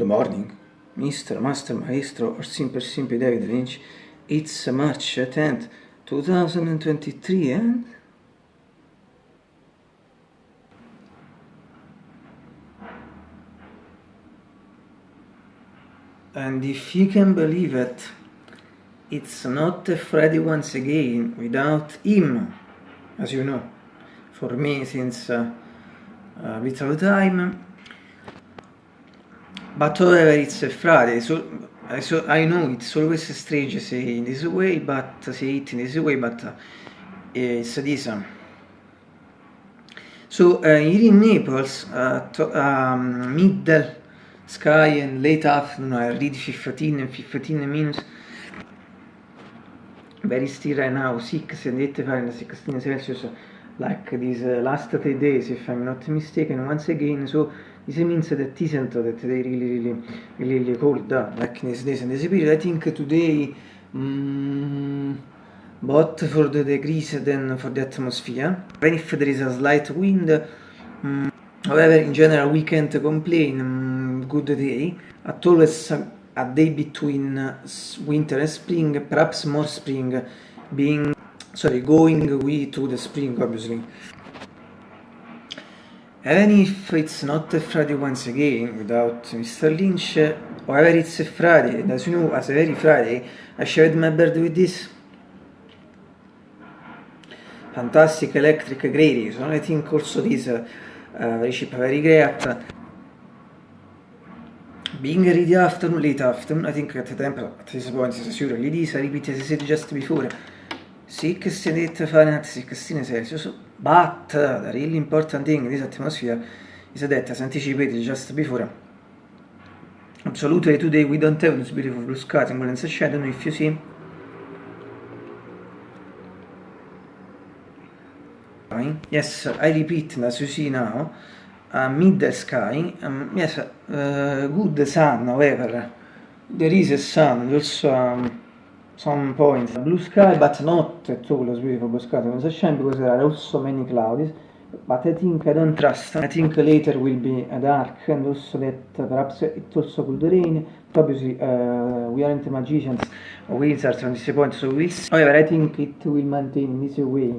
Good morning, Mr. Master Maestro or Simple Simple David Lynch. It's March 10th, 2023 and... And if you can believe it, it's not Freddy once again without him, as you know, for me since uh, a bit of time. But however, it's a Friday, so I, so I know it's always strange say in this way, but say it in this way, but uh, it's this. Um, so uh, here in Naples, uh, to, um, middle sky and late afternoon, I read 15 and 15 minutes. Very still right now, 6 and 8 Fahrenheit, 16 Celsius, like these uh, last three days, if I'm not mistaken. Once again, so this means that isn't that they really, really, really, really cold, uh, like these days and this period. I think today, um, but for the degrees than for the atmosphere. Even if there is a slight wind, um, however, in general, we can't complain. Um, good day. At always a, a day between winter and spring, perhaps more spring, being sorry, going we to the spring, obviously. Even if it's not a Friday once again, without Mr. Lynch, however it's a Friday, and as you know, as a very Friday, I shared my bed with this fantastic electric grey so I think also this uh, very cheap, very great. Being ready afternoon, late afternoon, I think at the temple, at this point is surely this, I repeat as I said just before, 68 Fahrenheit, 16 Celsius, but the really important thing in this atmosphere is that, as anticipated just before, absolutely today we don't have this beautiful blue sky, and golden shadow, if you see, yes, I repeat, as you see now, uh, mid sky, um, yes, uh, good sun, however, there is a sun, also um, some points. Blue sky, but not at all as beautiful blue sky as sunshine because there are also many clouds. But I think I don't trust. I think later will be a dark and also that perhaps it also could rain. But obviously uh, we aren't magicians or wizards on this point, so we'll see. However, I think it will maintain this way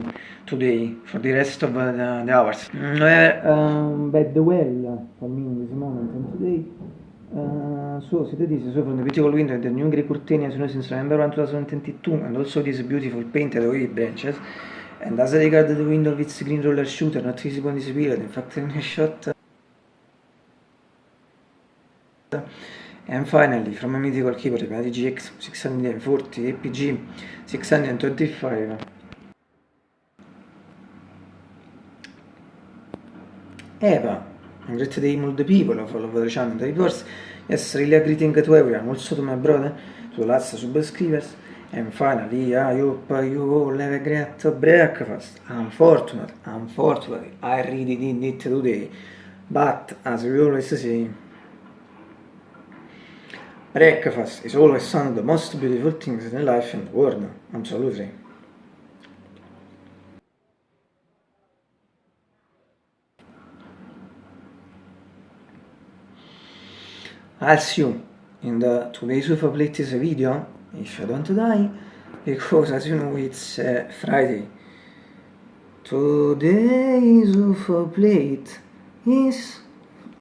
today for the rest of the, the, hours. Mm, um, bad well for me in this moment and today. So cities so from the beautiful window the new grey curtain snow since November 1, 2022 and also this beautiful painted wave branches and as regard the window its green roller shooter not visible in this period in fact in a shot. And finally from a mythical keyboard the GX 640 APG 625 Eva a great day all the people of all over the channel the reverse yes really a greeting to everyone also to my brother to the last subscribers. And finally I hope you all have a great breakfast. Unfortunately unfortunately I really did it today but as we always say breakfast is always one of the most beautiful things in life and the world absolutely I'll see you in the today's of latest video. If I don't die because as you know it's uh, Friday. Today's of plate is